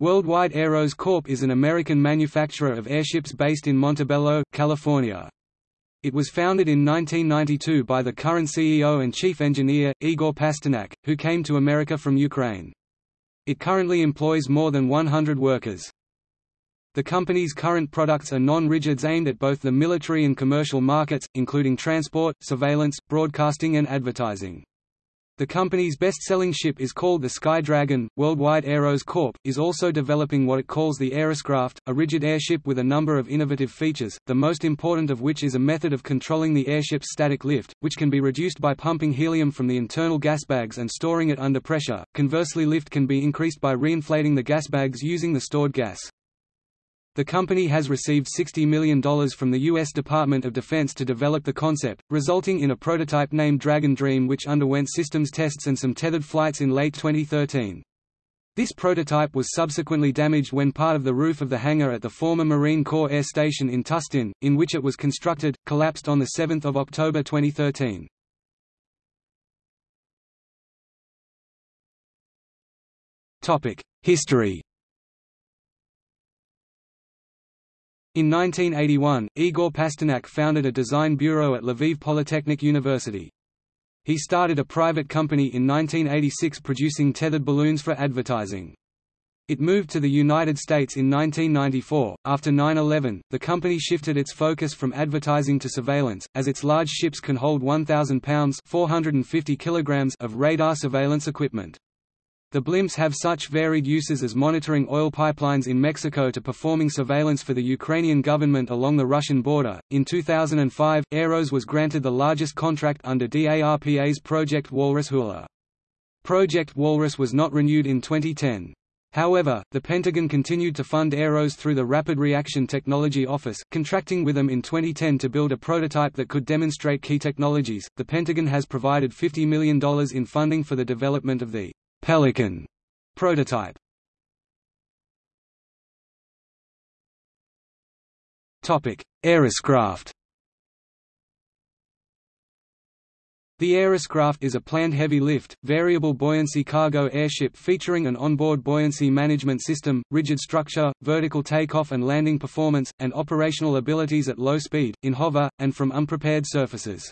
Worldwide Aeros Corp is an American manufacturer of airships based in Montebello, California. It was founded in 1992 by the current CEO and chief engineer, Igor Pasternak, who came to America from Ukraine. It currently employs more than 100 workers. The company's current products are non-rigids aimed at both the military and commercial markets, including transport, surveillance, broadcasting and advertising. The company's best-selling ship is called the Sky Dragon. Worldwide Aeros Corp. is also developing what it calls the Aeroscraft, a rigid airship with a number of innovative features, the most important of which is a method of controlling the airship's static lift, which can be reduced by pumping helium from the internal gas bags and storing it under pressure. Conversely lift can be increased by reinflating the gas bags using the stored gas. The company has received $60 million from the U.S. Department of Defense to develop the concept, resulting in a prototype named Dragon Dream which underwent systems tests and some tethered flights in late 2013. This prototype was subsequently damaged when part of the roof of the hangar at the former Marine Corps Air Station in Tustin, in which it was constructed, collapsed on 7 October 2013. History In 1981, Igor Pasternak founded a design bureau at Lviv Polytechnic University. He started a private company in 1986 producing tethered balloons for advertising. It moved to the United States in 1994. After 9/11, the company shifted its focus from advertising to surveillance, as its large ships can hold 1,000 pounds (450 kilograms) of radar surveillance equipment. The blimps have such varied uses as monitoring oil pipelines in Mexico to performing surveillance for the Ukrainian government along the Russian border. In 2005, Aeros was granted the largest contract under DARPA's Project Walrus Hula. Project Walrus was not renewed in 2010. However, the Pentagon continued to fund Aeros through the Rapid Reaction Technology Office, contracting with them in 2010 to build a prototype that could demonstrate key technologies. The Pentagon has provided $50 million in funding for the development of the Pelican prototype. Topic: Aeroscraft. The Aeroscraft is a planned heavy-lift, variable buoyancy cargo airship featuring an onboard buoyancy management system, rigid structure, vertical takeoff and landing performance, and operational abilities at low speed, in hover, and from unprepared surfaces.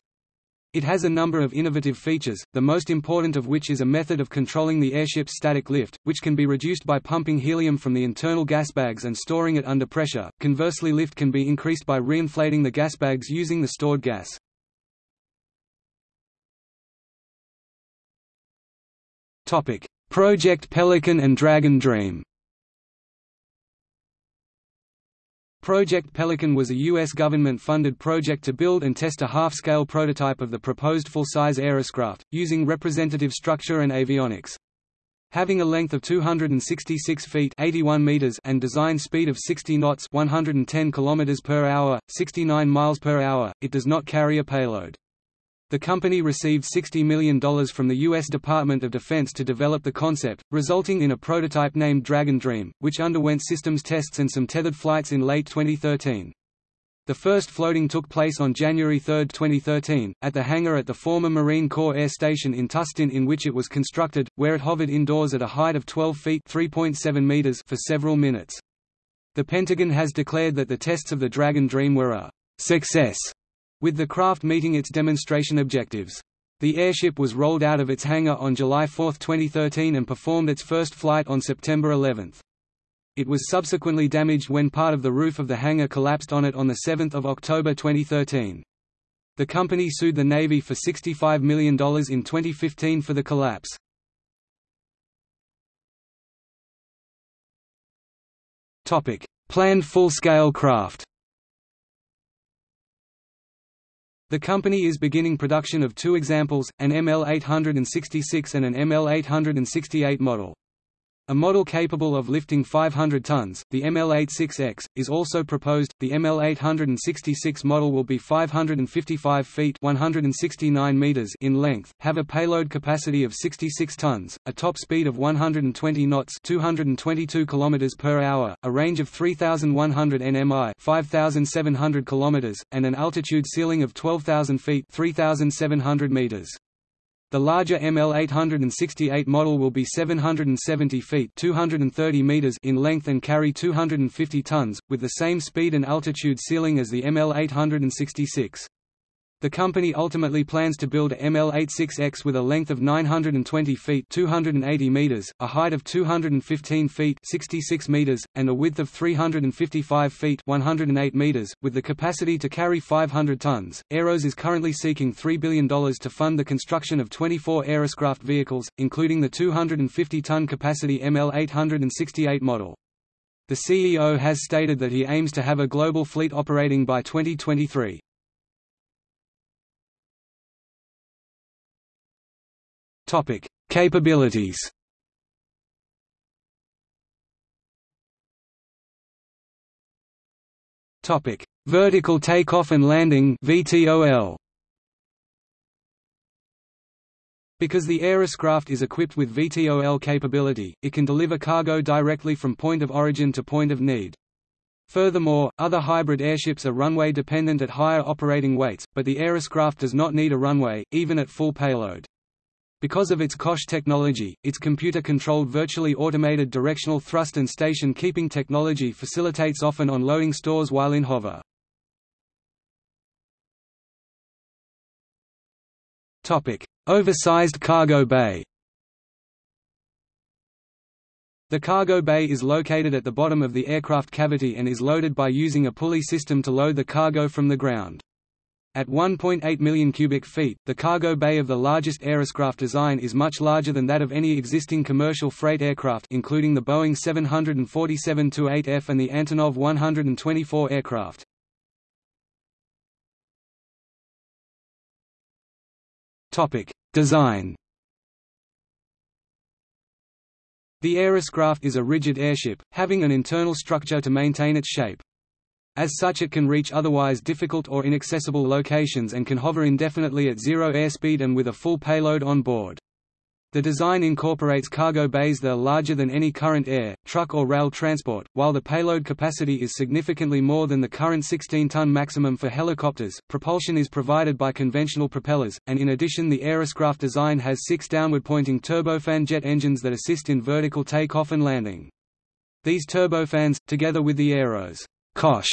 It has a number of innovative features, the most important of which is a method of controlling the airship's static lift, which can be reduced by pumping helium from the internal gas bags and storing it under pressure. Conversely lift can be increased by reinflating the gas bags using the stored gas. Topic: Project Pelican and Dragon Dream. Project Pelican was a U.S. government-funded project to build and test a half-scale prototype of the proposed full-size Aeroscraft, using representative structure and avionics. Having a length of 266 feet 81 meters and design speed of 60 knots 110 kilometers per hour, 69 miles per hour, it does not carry a payload. The company received $60 million from the U.S. Department of Defense to develop the concept, resulting in a prototype named Dragon Dream, which underwent systems tests and some tethered flights in late 2013. The first floating took place on January 3, 2013, at the hangar at the former Marine Corps Air Station in Tustin in which it was constructed, where it hovered indoors at a height of 12 feet meters for several minutes. The Pentagon has declared that the tests of the Dragon Dream were a success with the craft meeting its demonstration objectives. The airship was rolled out of its hangar on July 4, 2013 and performed its first flight on September 11. It was subsequently damaged when part of the roof of the hangar collapsed on it on 7 October 2013. The company sued the Navy for $65 million in 2015 for the collapse. Planned full-scale craft The company is beginning production of two examples, an ML866 and an ML868 model. A model capable of lifting 500 tons, the ML86X, is also proposed. The ML866 model will be 555 feet (169 meters) in length, have a payload capacity of 66 tons, a top speed of 120 knots (222 kilometers per hour), a range of 3,100 nmi (5,700 kilometers), and an altitude ceiling of 12,000 feet (3,700 meters). The larger ML-868 model will be 770 feet 230 meters in length and carry 250 tons, with the same speed and altitude ceiling as the ML-866. The company ultimately plans to build a ML86X with a length of 920 feet 280 meters, a height of 215 feet 66 meters, and a width of 355 feet 108 meters, with the capacity to carry 500 tons. Aeros is currently seeking $3 billion to fund the construction of 24 Aeroscraft vehicles, including the 250-ton capacity ML868 model. The CEO has stated that he aims to have a global fleet operating by 2023. Topic: Capabilities. Topic: Vertical takeoff and landing (VTOL). Because the Aeroscraft is equipped with VTOL capability, it can deliver cargo directly from point of origin to point of need. Furthermore, other hybrid airships are runway dependent at higher operating weights, but the Aeroscraft does not need a runway, even at full payload. Because of its COSH technology, its computer-controlled virtually automated directional thrust and station keeping technology facilitates often on-loading stores while in hover. Oversized cargo bay The cargo bay is located at the bottom of the aircraft cavity and is loaded by using a pulley system to load the cargo from the ground. At 1.8 million cubic feet, the cargo bay of the largest Aeroscraft design is much larger than that of any existing commercial freight aircraft including the Boeing 747-8F and the Antonov 124 aircraft. Design The Aeroscraft is a rigid airship, having an internal structure to maintain its shape. As such it can reach otherwise difficult or inaccessible locations and can hover indefinitely at zero airspeed and with a full payload on board. The design incorporates cargo bays that are larger than any current air, truck or rail transport, while the payload capacity is significantly more than the current 16-ton maximum for helicopters. Propulsion is provided by conventional propellers, and in addition the Aeroscraft design has six downward-pointing turbofan jet engines that assist in vertical takeoff and landing. These turbofans, together with the Aeros Cosh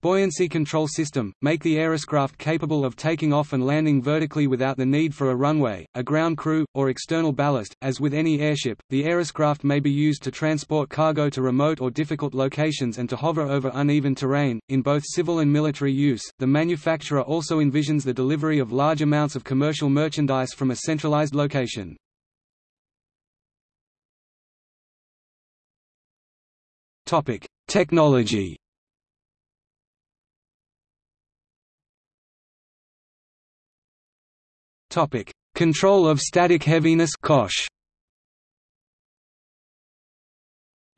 buoyancy control system, make the Aeroscraft capable of taking off and landing vertically without the need for a runway, a ground crew, or external ballast. As with any airship, the Aeroscraft may be used to transport cargo to remote or difficult locations and to hover over uneven terrain. In both civil and military use, the manufacturer also envisions the delivery of large amounts of commercial merchandise from a centralized location. Topic: Technology. Topic: Control of static heaviness (COSH).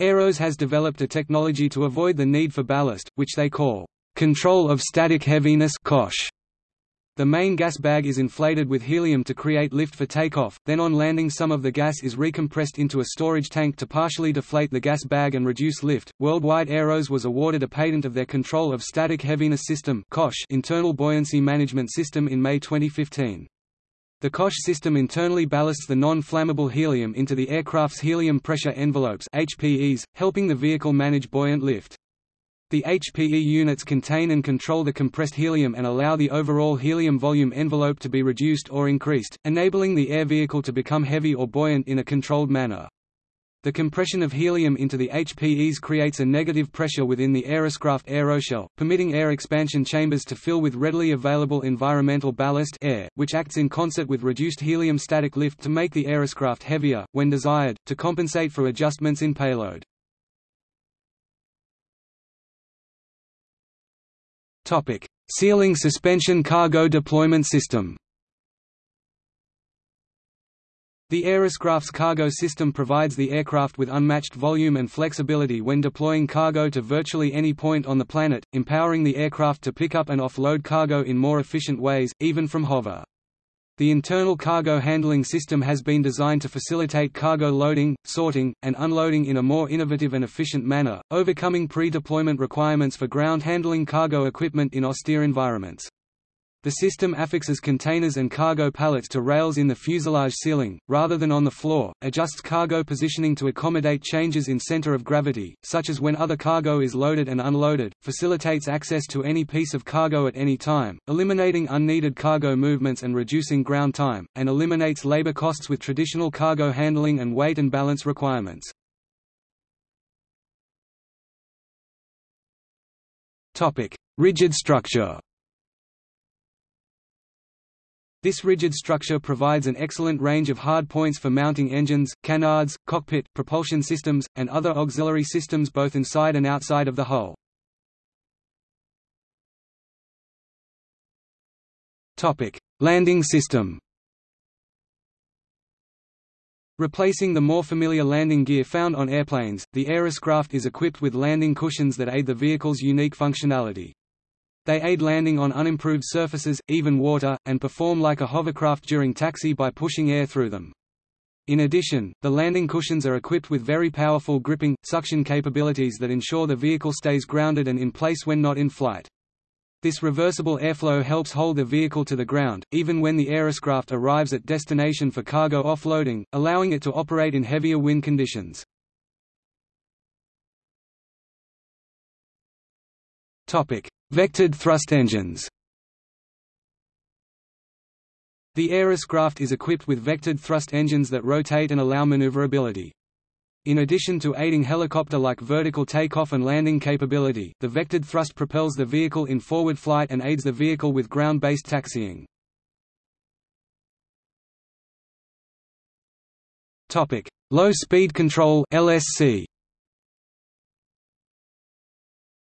Aeros has developed a technology to avoid the need for ballast, which they call control of static heaviness (COSH). The main gas bag is inflated with helium to create lift for takeoff, then on landing some of the gas is recompressed into a storage tank to partially deflate the gas bag and reduce lift. Worldwide Aeros was awarded a patent of their Control of Static Heaviness System internal buoyancy management system in May 2015. The COSH system internally ballasts the non-flammable helium into the aircraft's helium pressure envelopes HPEs, helping the vehicle manage buoyant lift. The HPE units contain and control the compressed helium and allow the overall helium volume envelope to be reduced or increased, enabling the air vehicle to become heavy or buoyant in a controlled manner. The compression of helium into the HPEs creates a negative pressure within the Aeroscraft aeroshell, permitting air expansion chambers to fill with readily available environmental ballast air, which acts in concert with reduced helium static lift to make the Aeroscraft heavier, when desired, to compensate for adjustments in payload. Ceiling suspension cargo deployment system the Aeroscraft's cargo system provides the aircraft with unmatched volume and flexibility when deploying cargo to virtually any point on the planet, empowering the aircraft to pick up and offload cargo in more efficient ways, even from hover. The internal cargo handling system has been designed to facilitate cargo loading, sorting, and unloading in a more innovative and efficient manner, overcoming pre-deployment requirements for ground handling cargo equipment in austere environments. The system affixes containers and cargo pallets to rails in the fuselage ceiling, rather than on the floor, adjusts cargo positioning to accommodate changes in center of gravity, such as when other cargo is loaded and unloaded, facilitates access to any piece of cargo at any time, eliminating unneeded cargo movements and reducing ground time, and eliminates labor costs with traditional cargo handling and weight and balance requirements. Rigid structure This rigid structure provides an excellent range of hard points for mounting engines, canards, cockpit, propulsion systems, and other auxiliary systems both inside and outside of the hull. Landing system Replacing the more familiar landing gear found on airplanes, the Aeroscraft is equipped with landing cushions that aid the vehicle's unique functionality. They aid landing on unimproved surfaces, even water, and perform like a hovercraft during taxi by pushing air through them. In addition, the landing cushions are equipped with very powerful gripping, suction capabilities that ensure the vehicle stays grounded and in place when not in flight. This reversible airflow helps hold the vehicle to the ground, even when the Aeroscraft arrives at destination for cargo offloading, allowing it to operate in heavier wind conditions. Topic: Vectored thrust engines. The Aeroscraft is equipped with vectored thrust engines that rotate and allow maneuverability. In addition to aiding helicopter-like vertical takeoff and landing capability, the vectored thrust propels the vehicle in forward flight and aids the vehicle with ground-based taxiing. Low speed control LSC.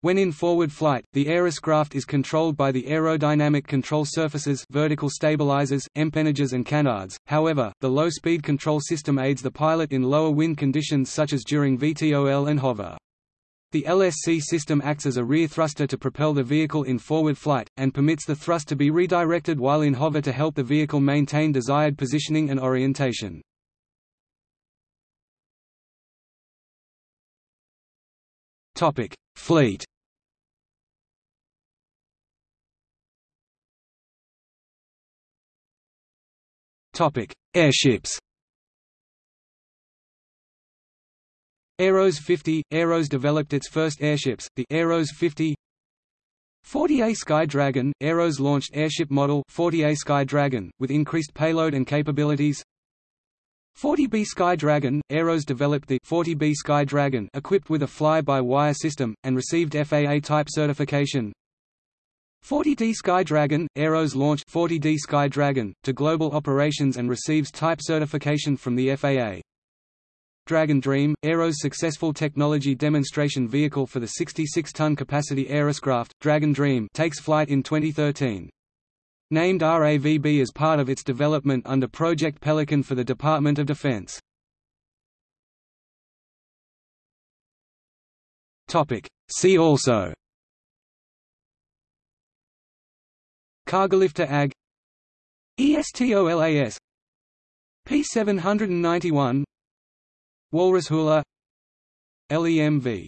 When in forward flight, the Aeroscraft is controlled by the aerodynamic control surfaces vertical stabilizers, empennages and canards, however, the low-speed control system aids the pilot in lower wind conditions such as during VTOL and hover. The LSC system acts as a rear thruster to propel the vehicle in forward flight, and permits the thrust to be redirected while in hover to help the vehicle maintain desired positioning and orientation. Fleet Topic: Airships. Aeros 50 Aeros developed its first airships, the Aeros 50 40A Sky Dragon Aeros launched airship model 40A Sky Dragon with increased payload and capabilities. 40B Sky Dragon Aeros developed the 40B Sky Dragon equipped with a fly-by-wire system and received FAA type certification 40D Sky Dragon Aeros launched 40D Sky Dragon to global operations and receives type certification from the FAA. Dragon Dream, Aero's successful technology demonstration vehicle for the 66-ton capacity Aeroscraft, Dragon Dream takes flight in 2013. Named RAVB as part of its development under Project Pelican for the Department of Defense. See also Cargolifter AG ESTOLAS P791 Walrus Hula LEMV